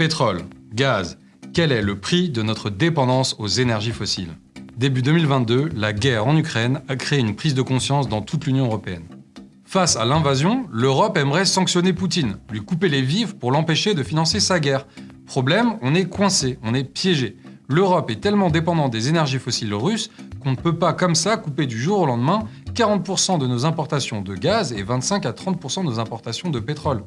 Pétrole, gaz, quel est le prix de notre dépendance aux énergies fossiles? Début 2022, la guerre en Ukraine a créé une prise de conscience dans toute l'Union européenne. Face à l'invasion, l'Europe aimerait sanctionner Poutine, lui couper les vivres pour l'empêcher de financer sa guerre. Problème, on est coincé, on est piégé. L'Europe est tellement dépendante des énergies fossiles russes qu'on ne peut pas comme ça couper du jour au lendemain 40% de nos importations de gaz et 25 à 30% de nos importations de pétrole.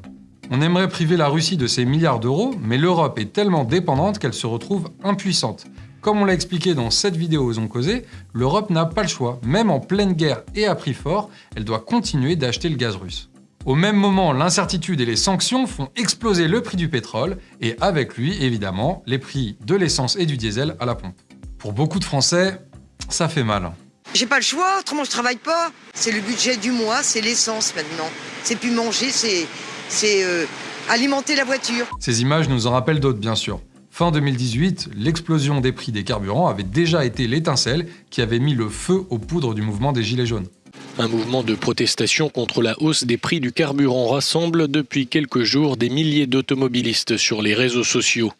On aimerait priver la Russie de ses milliards d'euros, mais l'Europe est tellement dépendante qu'elle se retrouve impuissante. Comme on l'a expliqué dans cette vidéo aux ont causé, l'Europe n'a pas le choix. Même en pleine guerre et à prix fort, elle doit continuer d'acheter le gaz russe. Au même moment, l'incertitude et les sanctions font exploser le prix du pétrole et avec lui, évidemment, les prix de l'essence et du diesel à la pompe. Pour beaucoup de Français, ça fait mal. J'ai pas le choix, autrement je travaille pas. C'est le budget du mois, c'est l'essence maintenant. C'est plus manger, c'est euh, alimenter la voiture. Ces images nous en rappellent d'autres, bien sûr. Fin 2018, l'explosion des prix des carburants avait déjà été l'étincelle qui avait mis le feu aux poudres du mouvement des Gilets jaunes. Un mouvement de protestation contre la hausse des prix du carburant rassemble depuis quelques jours des milliers d'automobilistes sur les réseaux sociaux.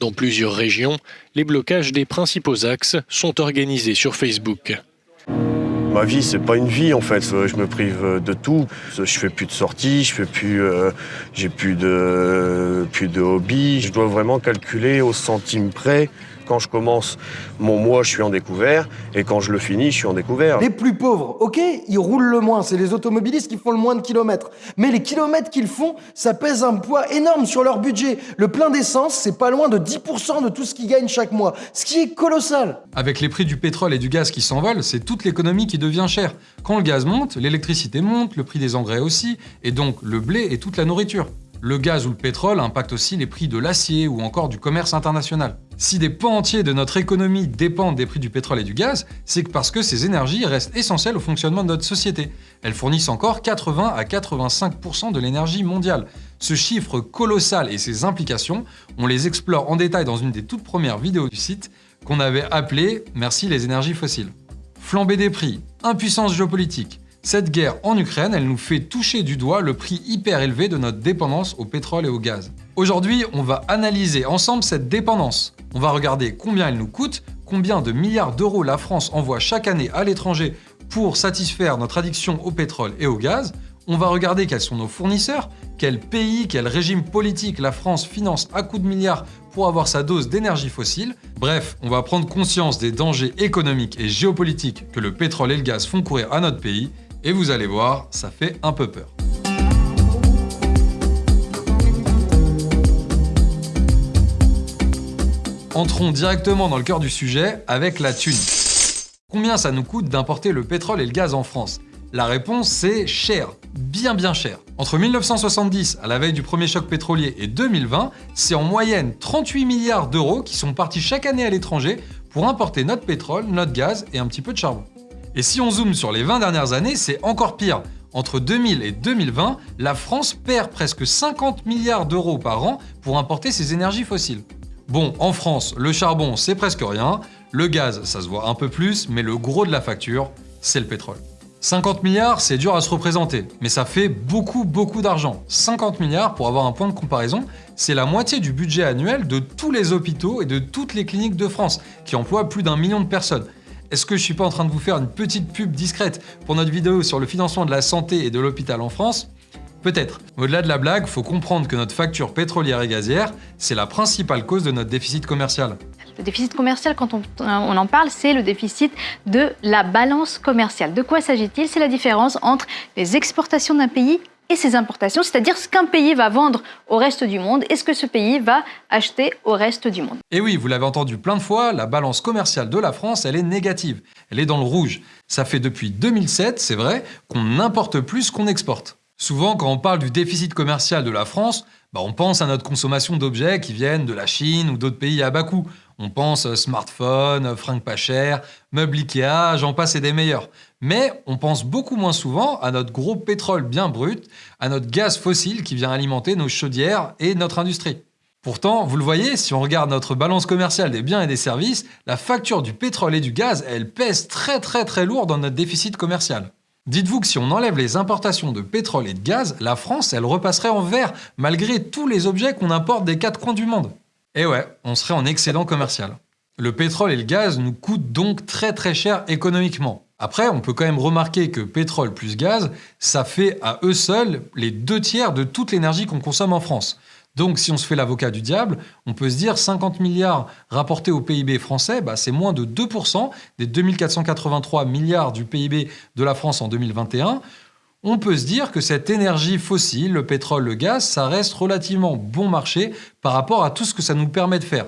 Dans plusieurs régions, les blocages des principaux axes sont organisés sur Facebook. Ma vie, c'est pas une vie en fait. Je me prive de tout. Je fais plus de sorties, je fais plus, euh, j'ai de, plus de hobby. Je dois vraiment calculer au centime près quand je commence mon mois, je suis en découvert, et quand je le finis, je suis en découvert. Les plus pauvres, ok, ils roulent le moins, c'est les automobilistes qui font le moins de kilomètres. Mais les kilomètres qu'ils font, ça pèse un poids énorme sur leur budget. Le plein d'essence, c'est pas loin de 10% de tout ce qu'ils gagnent chaque mois, ce qui est colossal. Avec les prix du pétrole et du gaz qui s'envolent, c'est toute l'économie qui devient chère. Quand le gaz monte, l'électricité monte, le prix des engrais aussi, et donc le blé et toute la nourriture. Le gaz ou le pétrole impactent aussi les prix de l'acier ou encore du commerce international. Si des pans entiers de notre économie dépendent des prix du pétrole et du gaz, c'est parce que ces énergies restent essentielles au fonctionnement de notre société. Elles fournissent encore 80 à 85% de l'énergie mondiale. Ce chiffre colossal et ses implications, on les explore en détail dans une des toutes premières vidéos du site qu'on avait appelée « Merci les énergies fossiles ». Flambée des prix, impuissance géopolitique, cette guerre en Ukraine, elle nous fait toucher du doigt le prix hyper élevé de notre dépendance au pétrole et au gaz. Aujourd'hui, on va analyser ensemble cette dépendance. On va regarder combien elle nous coûte, combien de milliards d'euros la France envoie chaque année à l'étranger pour satisfaire notre addiction au pétrole et au gaz. On va regarder quels sont nos fournisseurs, quel pays, quel régime politique la France finance à coups de milliards pour avoir sa dose d'énergie fossile. Bref, on va prendre conscience des dangers économiques et géopolitiques que le pétrole et le gaz font courir à notre pays et vous allez voir, ça fait un peu peur. Entrons directement dans le cœur du sujet avec la thune. Combien ça nous coûte d'importer le pétrole et le gaz en France? La réponse c'est cher, bien bien cher. Entre 1970, à la veille du premier choc pétrolier, et 2020, c'est en moyenne 38 milliards d'euros qui sont partis chaque année à l'étranger pour importer notre pétrole, notre gaz et un petit peu de charbon. Et si on zoome sur les 20 dernières années, c'est encore pire. Entre 2000 et 2020, la France perd presque 50 milliards d'euros par an pour importer ses énergies fossiles. Bon, en France, le charbon, c'est presque rien, le gaz, ça se voit un peu plus, mais le gros de la facture, c'est le pétrole. 50 milliards, c'est dur à se représenter, mais ça fait beaucoup beaucoup d'argent. 50 milliards, pour avoir un point de comparaison, c'est la moitié du budget annuel de tous les hôpitaux et de toutes les cliniques de France, qui emploient plus d'un million de personnes. Est-ce que je suis pas en train de vous faire une petite pub discrète pour notre vidéo sur le financement de la santé et de l'hôpital en France? Peut-être. Au-delà de la blague, faut comprendre que notre facture pétrolière et gazière, c'est la principale cause de notre déficit commercial. Le déficit commercial, quand on, on en parle, c'est le déficit de la balance commerciale. De quoi s'agit-il? C'est la différence entre les exportations d'un pays et ses importations, c'est-à-dire ce qu'un pays va vendre au reste du monde et ce que ce pays va acheter au reste du monde. Et oui, vous l'avez entendu plein de fois, la balance commerciale de la France, elle est négative. Elle est dans le rouge. Ça fait depuis 2007, c'est vrai, qu'on n'importe plus qu'on exporte. Souvent, quand on parle du déficit commercial de la France, bah, on pense à notre consommation d'objets qui viennent de la Chine ou d'autres pays à bas coût. On pense smartphone, fringues pas chères, meubles Ikea, j'en passe et des meilleurs. Mais on pense beaucoup moins souvent à notre gros pétrole bien brut, à notre gaz fossile qui vient alimenter nos chaudières et notre industrie. Pourtant, vous le voyez, si on regarde notre balance commerciale des biens et des services, la facture du pétrole et du gaz, elle pèse très très très lourd dans notre déficit commercial. Dites-vous que si on enlève les importations de pétrole et de gaz, la France, elle repasserait en vert, malgré tous les objets qu'on importe des quatre coins du monde. Et ouais, on serait en excédent commercial. Le pétrole et le gaz nous coûtent donc très très cher économiquement. Après, on peut quand même remarquer que pétrole plus gaz, ça fait à eux seuls les deux tiers de toute l'énergie qu'on consomme en France. Donc si on se fait l'avocat du diable, on peut se dire 50 milliards rapportés au PIB français, bah, c'est moins de 2% des 2483 milliards du PIB de la France en 2021. On peut se dire que cette énergie fossile, le pétrole, le gaz, ça reste relativement bon marché par rapport à tout ce que ça nous permet de faire.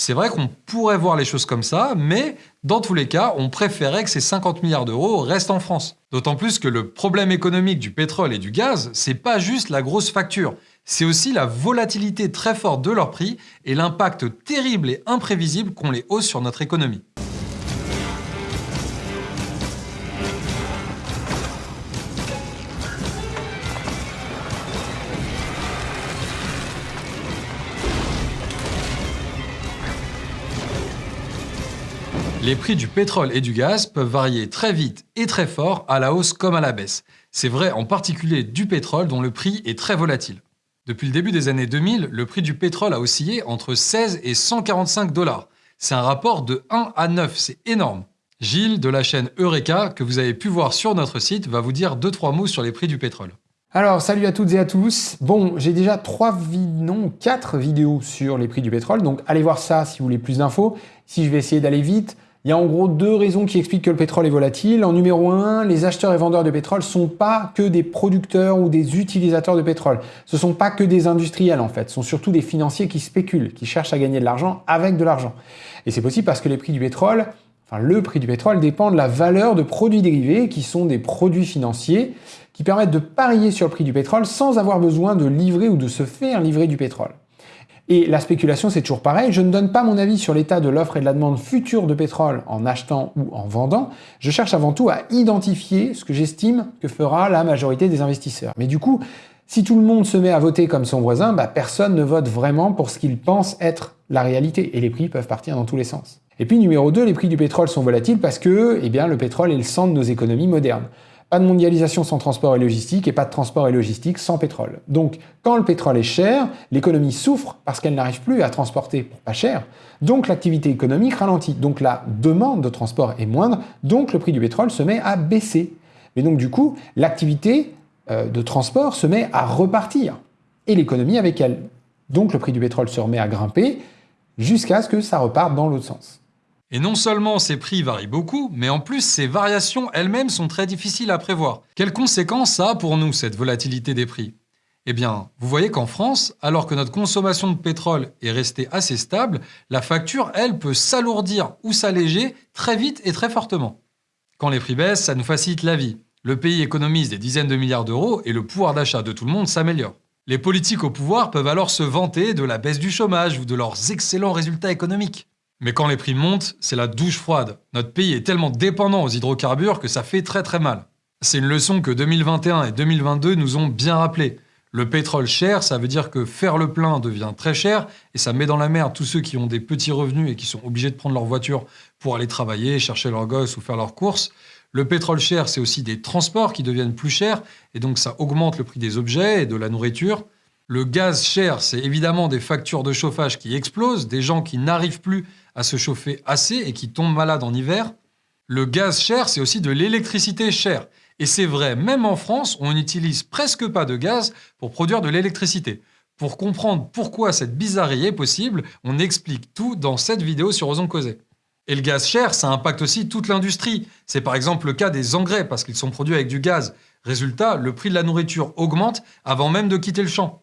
C'est vrai qu'on pourrait voir les choses comme ça, mais dans tous les cas, on préférait que ces 50 milliards d'euros restent en France. D'autant plus que le problème économique du pétrole et du gaz, c'est pas juste la grosse facture, c'est aussi la volatilité très forte de leur prix et l'impact terrible et imprévisible qu'ont les hausses sur notre économie. Les prix du pétrole et du gaz peuvent varier très vite et très fort à la hausse comme à la baisse. C'est vrai en particulier du pétrole dont le prix est très volatile. Depuis le début des années 2000, le prix du pétrole a oscillé entre 16 et 145 dollars. C'est un rapport de 1 à 9, c'est énorme. Gilles de la chaîne Eureka, que vous avez pu voir sur notre site, va vous dire 2-3 mots sur les prix du pétrole. Alors, salut à toutes et à tous. Bon, j'ai déjà 3, non, 4 vidéos sur les prix du pétrole, donc allez voir ça si vous voulez plus d'infos. Si je vais essayer d'aller vite, il y a en gros deux raisons qui expliquent que le pétrole est volatile. En numéro un, les acheteurs et vendeurs de pétrole sont pas que des producteurs ou des utilisateurs de pétrole. Ce sont pas que des industriels en fait. Ce sont surtout des financiers qui spéculent, qui cherchent à gagner de l'argent avec de l'argent. Et c'est possible parce que les prix du pétrole, enfin le prix du pétrole dépend de la valeur de produits dérivés qui sont des produits financiers qui permettent de parier sur le prix du pétrole sans avoir besoin de livrer ou de se faire livrer du pétrole. Et la spéculation, c'est toujours pareil. Je ne donne pas mon avis sur l'état de l'offre et de la demande future de pétrole en achetant ou en vendant. Je cherche avant tout à identifier ce que j'estime que fera la majorité des investisseurs. Mais du coup, si tout le monde se met à voter comme son voisin, bah, personne ne vote vraiment pour ce qu'il pense être la réalité. Et les prix peuvent partir dans tous les sens. Et puis numéro 2, les prix du pétrole sont volatiles parce que eh bien, le pétrole est le centre de nos économies modernes. Pas de mondialisation sans transport et logistique et pas de transport et logistique sans pétrole. Donc quand le pétrole est cher, l'économie souffre parce qu'elle n'arrive plus à transporter pour pas cher. Donc l'activité économique ralentit. Donc la demande de transport est moindre. Donc le prix du pétrole se met à baisser. Mais donc du coup, l'activité euh, de transport se met à repartir. Et l'économie avec elle. Donc le prix du pétrole se remet à grimper jusqu'à ce que ça reparte dans l'autre sens. Et non seulement ces prix varient beaucoup, mais en plus ces variations elles-mêmes sont très difficiles à prévoir. Quelles conséquences ça a pour nous, cette volatilité des prix? Eh bien, vous voyez qu'en France, alors que notre consommation de pétrole est restée assez stable, la facture, elle, peut s'alourdir ou s'alléger très vite et très fortement. Quand les prix baissent, ça nous facilite la vie. Le pays économise des dizaines de milliards d'euros et le pouvoir d'achat de tout le monde s'améliore. Les politiques au pouvoir peuvent alors se vanter de la baisse du chômage ou de leurs excellents résultats économiques. Mais quand les prix montent, c'est la douche froide. Notre pays est tellement dépendant aux hydrocarbures que ça fait très très mal. C'est une leçon que 2021 et 2022 nous ont bien rappelé. Le pétrole cher, ça veut dire que faire le plein devient très cher et ça met dans la merde tous ceux qui ont des petits revenus et qui sont obligés de prendre leur voiture pour aller travailler, chercher leurs gosses ou faire leurs courses. Le pétrole cher, c'est aussi des transports qui deviennent plus chers et donc ça augmente le prix des objets et de la nourriture. Le gaz cher, c'est évidemment des factures de chauffage qui explosent, des gens qui n'arrivent plus à se chauffer assez et qui tombent malades en hiver. Le gaz cher, c'est aussi de l'électricité chère. Et c'est vrai, même en France, on n'utilise presque pas de gaz pour produire de l'électricité. Pour comprendre pourquoi cette bizarrerie est possible, on explique tout dans cette vidéo sur Osons Causer. Et le gaz cher, ça impacte aussi toute l'industrie. C'est par exemple le cas des engrais parce qu'ils sont produits avec du gaz. Résultat, le prix de la nourriture augmente avant même de quitter le champ.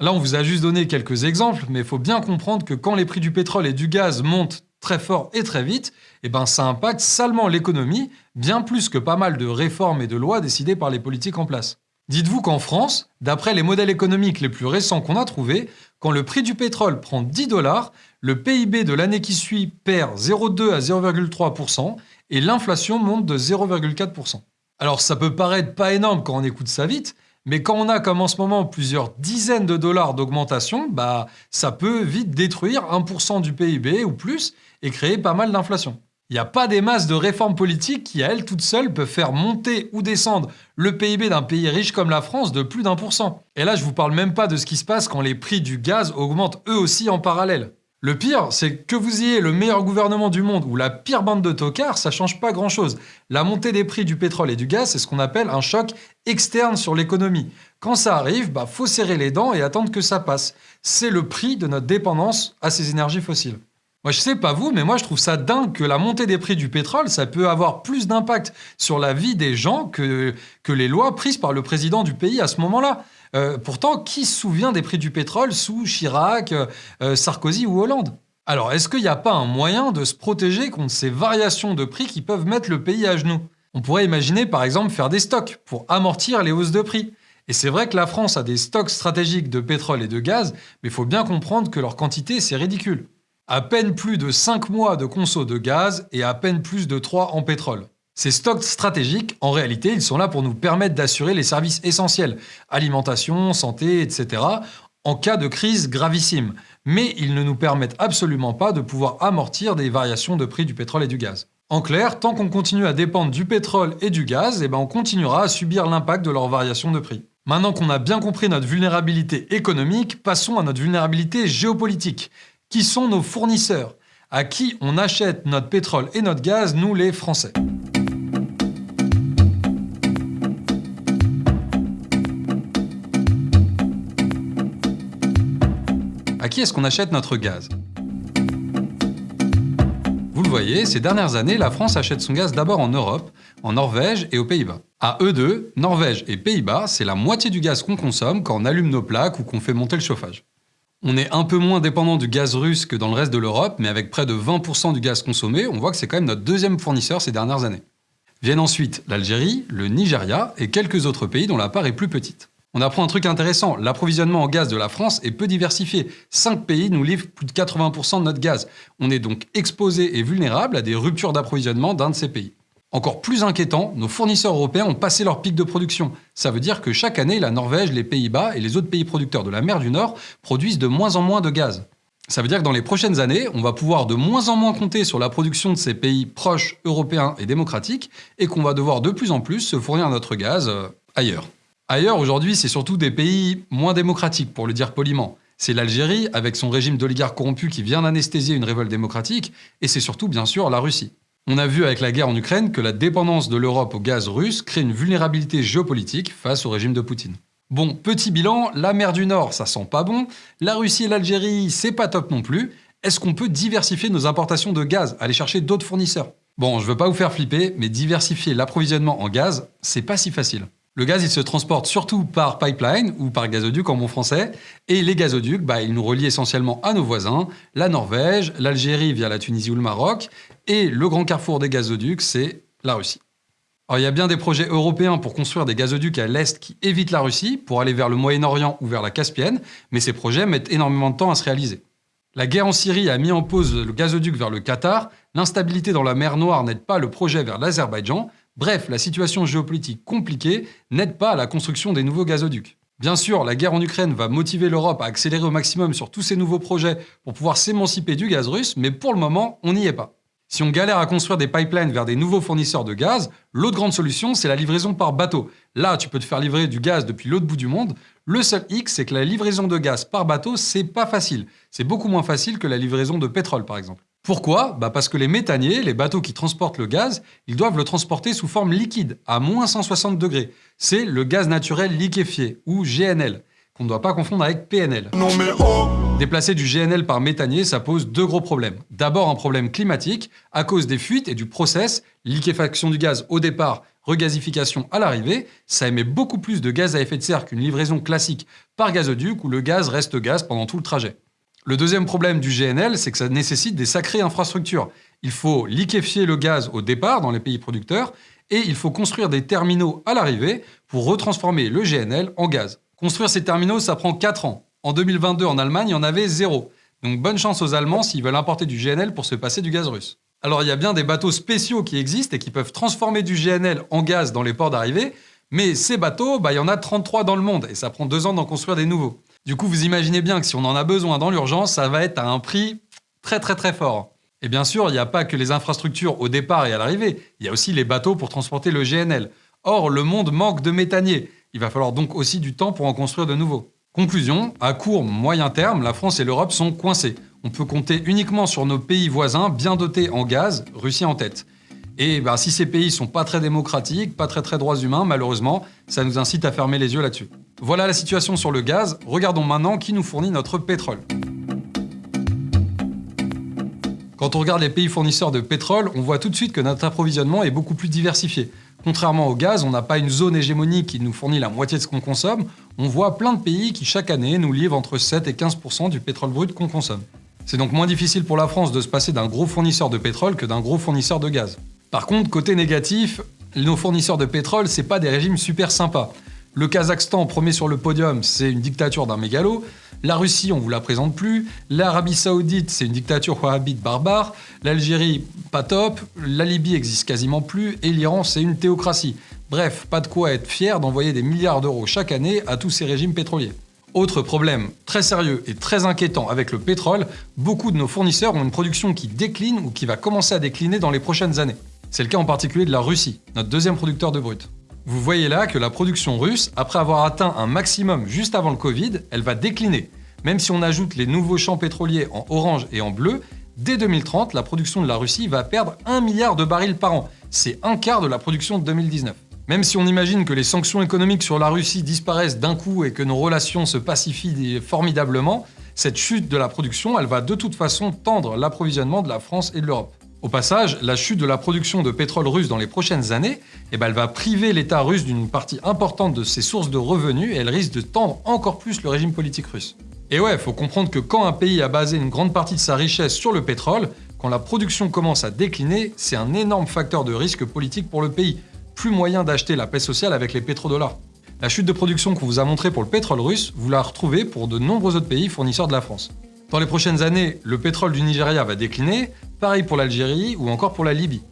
Là, on vous a juste donné quelques exemples, mais il faut bien comprendre que quand les prix du pétrole et du gaz montent très fort et très vite, eh ben ça impacte salement l'économie, bien plus que pas mal de réformes et de lois décidées par les politiques en place. Dites-vous qu'en France, d'après les modèles économiques les plus récents qu'on a trouvés, quand le prix du pétrole prend 10 dollars, le PIB de l'année qui suit perd 0,2 à 0,3% et l'inflation monte de 0,4%. Alors ça peut paraître pas énorme quand on écoute ça vite, mais quand on a comme en ce moment plusieurs dizaines de dollars d'augmentation, bah, ça peut vite détruire 1% du PIB ou plus et créer pas mal d'inflation. Il n'y a pas des masses de réformes politiques qui, à elles toutes seules, peuvent faire monter ou descendre le PIB d'un pays riche comme la France de plus d'un pour. Et là, je vous parle même pas de ce qui se passe quand les prix du gaz augmentent eux aussi en parallèle. Le pire, c'est que vous ayez le meilleur gouvernement du monde ou la pire bande de tocards, ça change pas grand chose. La montée des prix du pétrole et du gaz, c'est ce qu'on appelle un choc externe sur l'économie. Quand ça arrive, bah faut serrer les dents et attendre que ça passe. C'est le prix de notre dépendance à ces énergies fossiles. Moi, je sais pas vous, mais moi, je trouve ça dingue que la montée des prix du pétrole, ça peut avoir plus d'impact sur la vie des gens que, que les lois prises par le président du pays à ce moment-là. Euh, pourtant, qui se souvient des prix du pétrole sous Chirac, euh, Sarkozy ou Hollande? Alors, est-ce qu'il n'y a pas un moyen de se protéger contre ces variations de prix qui peuvent mettre le pays à genoux? On pourrait imaginer, par exemple, faire des stocks pour amortir les hausses de prix. Et c'est vrai que la France a des stocks stratégiques de pétrole et de gaz, mais il faut bien comprendre que leur quantité, c'est ridicule. À peine plus de 5 mois de conso de gaz et à peine plus de 3 en pétrole. Ces stocks stratégiques, en réalité, ils sont là pour nous permettre d'assurer les services essentiels, alimentation, santé, etc., en cas de crise gravissime. Mais ils ne nous permettent absolument pas de pouvoir amortir des variations de prix du pétrole et du gaz. En clair, tant qu'on continue à dépendre du pétrole et du gaz, eh ben on continuera à subir l'impact de leurs variations de prix. Maintenant qu'on a bien compris notre vulnérabilité économique, passons à notre vulnérabilité géopolitique. Qui sont nos fournisseurs? À qui on achète notre pétrole et notre gaz, nous les Français? À qui est-ce qu'on achète notre gaz? Vous le voyez, ces dernières années, la France achète son gaz d'abord en Europe, en Norvège et aux Pays-Bas. À eux deux, Norvège et Pays-Bas, c'est la moitié du gaz qu'on consomme quand on allume nos plaques ou qu'on fait monter le chauffage. On est un peu moins dépendant du gaz russe que dans le reste de l'Europe, mais avec près de 20% du gaz consommé, on voit que c'est quand même notre deuxième fournisseur ces dernières années. Viennent ensuite l'Algérie, le Nigeria et quelques autres pays dont la part est plus petite. On apprend un truc intéressant, l'approvisionnement en gaz de la France est peu diversifié. Cinq pays nous livrent plus de 80% de notre gaz. On est donc exposé et vulnérable à des ruptures d'approvisionnement d'un de ces pays. Encore plus inquiétant, nos fournisseurs européens ont passé leur pic de production. Ça veut dire que chaque année, la Norvège, les Pays-Bas et les autres pays producteurs de la mer du Nord produisent de moins en moins de gaz. Ça veut dire que dans les prochaines années, on va pouvoir de moins en moins compter sur la production de ces pays proches, européens et démocratiques, et qu'on va devoir de plus en plus se fournir notre gaz euh, ailleurs. Ailleurs, aujourd'hui, c'est surtout des pays moins démocratiques, pour le dire poliment. C'est l'Algérie, avec son régime d'oligarques corrompus qui vient d'anesthésier une révolte démocratique, et c'est surtout, bien sûr, la Russie. On a vu avec la guerre en Ukraine que la dépendance de l'Europe au gaz russe crée une vulnérabilité géopolitique face au régime de Poutine. Bon, petit bilan, la mer du Nord, ça sent pas bon, la Russie et l'Algérie, c'est pas top non plus. Est-ce qu'on peut diversifier nos importations de gaz, aller chercher d'autres fournisseurs? Bon, je veux pas vous faire flipper, mais diversifier l'approvisionnement en gaz, c'est pas si facile. Le gaz, il se transporte surtout par pipeline ou par gazoduc en bon français. Et les gazoducs, bah, ils nous relient essentiellement à nos voisins, la Norvège, l'Algérie via la Tunisie ou le Maroc. Et le grand carrefour des gazoducs, c'est la Russie. Alors, il y a bien des projets européens pour construire des gazoducs à l'est qui évitent la Russie pour aller vers le Moyen-Orient ou vers la Caspienne, mais ces projets mettent énormément de temps à se réaliser. La guerre en Syrie a mis en pause le gazoduc vers le Qatar, l'instabilité dans la mer Noire n'aide pas le projet vers l'Azerbaïdjan, Bref, la situation géopolitique compliquée n'aide pas à la construction des nouveaux gazoducs. Bien sûr, la guerre en Ukraine va motiver l'Europe à accélérer au maximum sur tous ces nouveaux projets pour pouvoir s'émanciper du gaz russe, mais pour le moment, on n'y est pas. Si on galère à construire des pipelines vers des nouveaux fournisseurs de gaz, l'autre grande solution, c'est la livraison par bateau. Là, tu peux te faire livrer du gaz depuis l'autre bout du monde. Le seul X, c'est que la livraison de gaz par bateau, c'est pas facile. C'est beaucoup moins facile que la livraison de pétrole, par exemple. Pourquoi? Bah Parce que les méthaniers, les bateaux qui transportent le gaz, ils doivent le transporter sous forme liquide, à moins 160 degrés. C'est le gaz naturel liquéfié, ou GNL, qu'on ne doit pas confondre avec PNL. Non mais oh Déplacer du GNL par méthanier, ça pose deux gros problèmes. D'abord un problème climatique, à cause des fuites et du process, liquéfaction du gaz au départ, regasification à l'arrivée, ça émet beaucoup plus de gaz à effet de serre qu'une livraison classique par gazoduc où le gaz reste gaz pendant tout le trajet. Le deuxième problème du GNL, c'est que ça nécessite des sacrées infrastructures. Il faut liquéfier le gaz au départ dans les pays producteurs et il faut construire des terminaux à l'arrivée pour retransformer le GNL en gaz. Construire ces terminaux, ça prend 4 ans. En 2022, en Allemagne, il y en avait zéro. Donc bonne chance aux Allemands s'ils veulent importer du GNL pour se passer du gaz russe. Alors il y a bien des bateaux spéciaux qui existent et qui peuvent transformer du GNL en gaz dans les ports d'arrivée, mais ces bateaux, bah, il y en a 33 dans le monde et ça prend deux ans d'en construire des nouveaux. Du coup, vous imaginez bien que si on en a besoin dans l'urgence, ça va être à un prix très très très fort. Et bien sûr, il n'y a pas que les infrastructures au départ et à l'arrivée, il y a aussi les bateaux pour transporter le GNL. Or, le monde manque de méthaniers. Il va falloir donc aussi du temps pour en construire de nouveaux. Conclusion, à court, moyen terme, la France et l'Europe sont coincés. On peut compter uniquement sur nos pays voisins bien dotés en gaz, Russie en tête. Et bah, si ces pays sont pas très démocratiques, pas très très droits humains, malheureusement, ça nous incite à fermer les yeux là-dessus. Voilà la situation sur le gaz. Regardons maintenant qui nous fournit notre pétrole. Quand on regarde les pays fournisseurs de pétrole, on voit tout de suite que notre approvisionnement est beaucoup plus diversifié. Contrairement au gaz, on n'a pas une zone hégémonique qui nous fournit la moitié de ce qu'on consomme, on voit plein de pays qui chaque année nous livrent entre 7 et 15% du pétrole brut qu'on consomme. C'est donc moins difficile pour la France de se passer d'un gros fournisseur de pétrole que d'un gros fournisseur de gaz. Par contre, côté négatif, nos fournisseurs de pétrole, c'est pas des régimes super sympas. Le Kazakhstan, premier sur le podium, c'est une dictature d'un mégalo. La Russie, on vous la présente plus. L'Arabie Saoudite, c'est une dictature wahhabite barbare. L'Algérie, pas top. La Libye existe quasiment plus. Et l'Iran, c'est une théocratie. Bref, pas de quoi être fier d'envoyer des milliards d'euros chaque année à tous ces régimes pétroliers. Autre problème très sérieux et très inquiétant avec le pétrole, beaucoup de nos fournisseurs ont une production qui décline ou qui va commencer à décliner dans les prochaines années. C'est le cas en particulier de la Russie, notre deuxième producteur de brut. Vous voyez là que la production russe, après avoir atteint un maximum juste avant le Covid, elle va décliner. Même si on ajoute les nouveaux champs pétroliers en orange et en bleu, dès 2030, la production de la Russie va perdre 1 milliard de barils par an. C'est un quart de la production de 2019. Même si on imagine que les sanctions économiques sur la Russie disparaissent d'un coup et que nos relations se pacifient formidablement, cette chute de la production, elle va de toute façon tendre l'approvisionnement de la France et de l'Europe. Au passage, la chute de la production de pétrole russe dans les prochaines années, eh ben, elle va priver l'État russe d'une partie importante de ses sources de revenus et elle risque de tendre encore plus le régime politique russe. Et ouais, faut comprendre que quand un pays a basé une grande partie de sa richesse sur le pétrole, quand la production commence à décliner, c'est un énorme facteur de risque politique pour le pays. Plus moyen d'acheter la paix sociale avec les pétrodollars. La chute de production qu'on vous a montrée pour le pétrole russe, vous la retrouvez pour de nombreux autres pays fournisseurs de la France. Dans les prochaines années, le pétrole du Nigeria va décliner, pareil pour l'Algérie ou encore pour la Libye.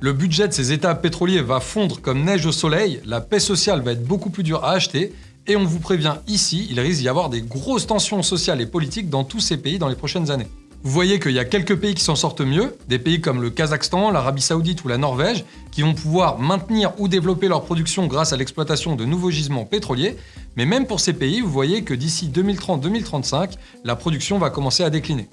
Le budget de ces États pétroliers va fondre comme neige au soleil, la paix sociale va être beaucoup plus dure à acheter, et on vous prévient ici, il risque d'y avoir des grosses tensions sociales et politiques dans tous ces pays dans les prochaines années. Vous voyez qu'il y a quelques pays qui s'en sortent mieux, des pays comme le Kazakhstan, l'Arabie Saoudite ou la Norvège, qui vont pouvoir maintenir ou développer leur production grâce à l'exploitation de nouveaux gisements pétroliers, mais même pour ces pays, vous voyez que d'ici 2030-2035, la production va commencer à décliner.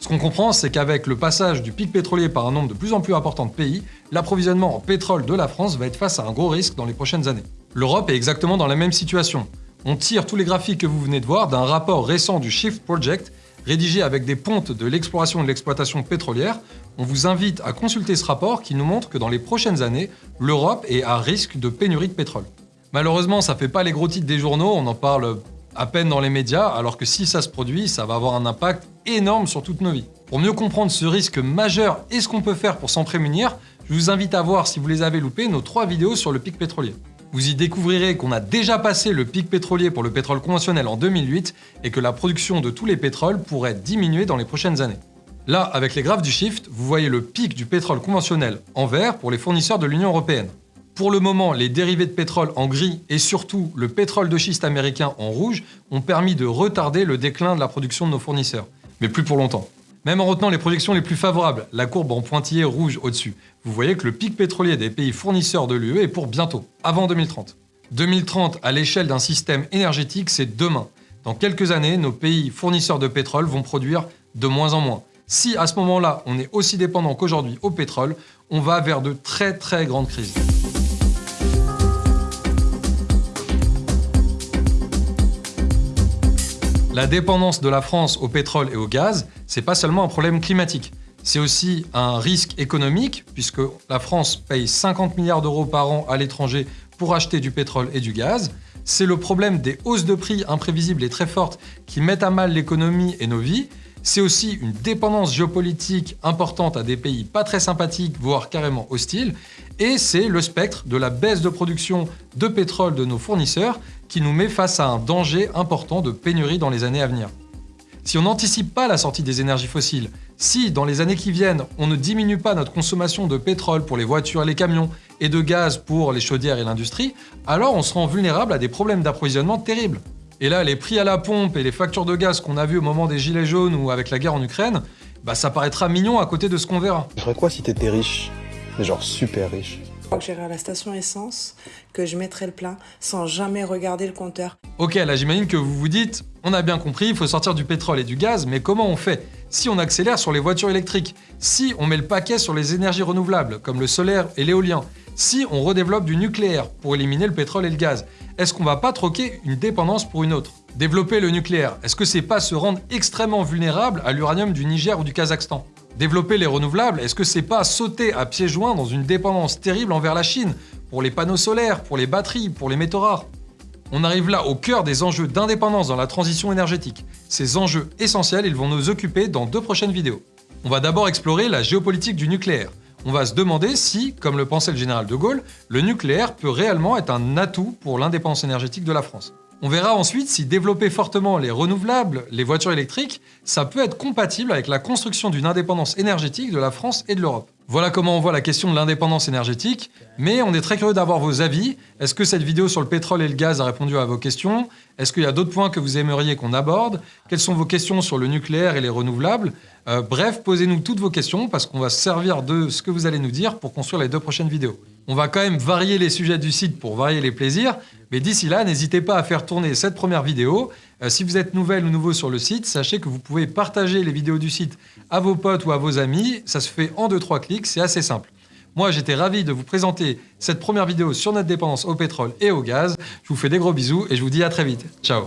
Ce qu'on comprend, c'est qu'avec le passage du pic pétrolier par un nombre de plus en plus important de pays, l'approvisionnement en pétrole de la France va être face à un gros risque dans les prochaines années. L'Europe est exactement dans la même situation. On tire tous les graphiques que vous venez de voir d'un rapport récent du Shift Project rédigé avec des pontes de l'exploration et de l'exploitation pétrolière, on vous invite à consulter ce rapport qui nous montre que dans les prochaines années, l'Europe est à risque de pénurie de pétrole. Malheureusement, ça fait pas les gros titres des journaux, on en parle à peine dans les médias, alors que si ça se produit, ça va avoir un impact énorme sur toutes nos vies. Pour mieux comprendre ce risque majeur et ce qu'on peut faire pour s'en prémunir, je vous invite à voir, si vous les avez loupés, nos trois vidéos sur le pic pétrolier. Vous y découvrirez qu'on a déjà passé le pic pétrolier pour le pétrole conventionnel en 2008 et que la production de tous les pétroles pourrait diminuer dans les prochaines années. Là, avec les graphes du shift, vous voyez le pic du pétrole conventionnel en vert pour les fournisseurs de l'Union européenne. Pour le moment, les dérivés de pétrole en gris et surtout le pétrole de schiste américain en rouge ont permis de retarder le déclin de la production de nos fournisseurs. Mais plus pour longtemps. Même en retenant les projections les plus favorables, la courbe en pointillé rouge au-dessus, vous voyez que le pic pétrolier des pays fournisseurs de l'UE est pour bientôt, avant 2030. 2030, à l'échelle d'un système énergétique, c'est demain. Dans quelques années, nos pays fournisseurs de pétrole vont produire de moins en moins. Si à ce moment-là, on est aussi dépendant qu'aujourd'hui au pétrole, on va vers de très très grandes crises. La dépendance de la France au pétrole et au gaz, c'est pas seulement un problème climatique. C'est aussi un risque économique, puisque la France paye 50 milliards d'euros par an à l'étranger pour acheter du pétrole et du gaz. C'est le problème des hausses de prix imprévisibles et très fortes qui mettent à mal l'économie et nos vies. C'est aussi une dépendance géopolitique importante à des pays pas très sympathiques, voire carrément hostiles. Et c'est le spectre de la baisse de production de pétrole de nos fournisseurs qui nous met face à un danger important de pénurie dans les années à venir. Si on n'anticipe pas la sortie des énergies fossiles, si dans les années qui viennent, on ne diminue pas notre consommation de pétrole pour les voitures et les camions et de gaz pour les chaudières et l'industrie, alors on sera vulnérable à des problèmes d'approvisionnement terribles. Et là, les prix à la pompe et les factures de gaz qu'on a vues au moment des gilets jaunes ou avec la guerre en Ukraine, bah ça paraîtra mignon à côté de ce qu'on verra. Je ferais quoi si t'étais riche? Genre super riche. Que j'irai à la station essence, que je mettrai le plein sans jamais regarder le compteur. Ok, là j'imagine que vous vous dites, on a bien compris, il faut sortir du pétrole et du gaz, mais comment on fait Si on accélère sur les voitures électriques, si on met le paquet sur les énergies renouvelables, comme le solaire et l'éolien, si on redéveloppe du nucléaire pour éliminer le pétrole et le gaz, est-ce qu'on va pas troquer une dépendance pour une autre? Développer le nucléaire, est-ce que c'est pas se rendre extrêmement vulnérable à l'uranium du Niger ou du Kazakhstan? Développer les renouvelables, est-ce que c'est pas sauter à pieds joints dans une dépendance terrible envers la Chine Pour les panneaux solaires, pour les batteries, pour les métaux rares? On arrive là au cœur des enjeux d'indépendance dans la transition énergétique. Ces enjeux essentiels, ils vont nous occuper dans deux prochaines vidéos. On va d'abord explorer la géopolitique du nucléaire. On va se demander si, comme le pensait le général de Gaulle, le nucléaire peut réellement être un atout pour l'indépendance énergétique de la France. On verra ensuite si développer fortement les renouvelables, les voitures électriques, ça peut être compatible avec la construction d'une indépendance énergétique de la France et de l'Europe. Voilà comment on voit la question de l'indépendance énergétique, mais on est très curieux d'avoir vos avis. Est-ce que cette vidéo sur le pétrole et le gaz a répondu à vos questions? Est-ce qu'il y a d'autres points que vous aimeriez qu'on aborde? Quelles sont vos questions sur le nucléaire et les renouvelables? Euh, Bref, posez-nous toutes vos questions parce qu'on va se servir de ce que vous allez nous dire pour construire les deux prochaines vidéos. On va quand même varier les sujets du site pour varier les plaisirs, mais d'ici là, n'hésitez pas à faire tourner cette première vidéo. Euh, si vous êtes nouvelle ou nouveau sur le site, sachez que vous pouvez partager les vidéos du site à vos potes ou à vos amis. Ça se fait en 2-3 clics, c'est assez simple. Moi, j'étais ravi de vous présenter cette première vidéo sur notre dépendance au pétrole et au gaz. Je vous fais des gros bisous et je vous dis à très vite. Ciao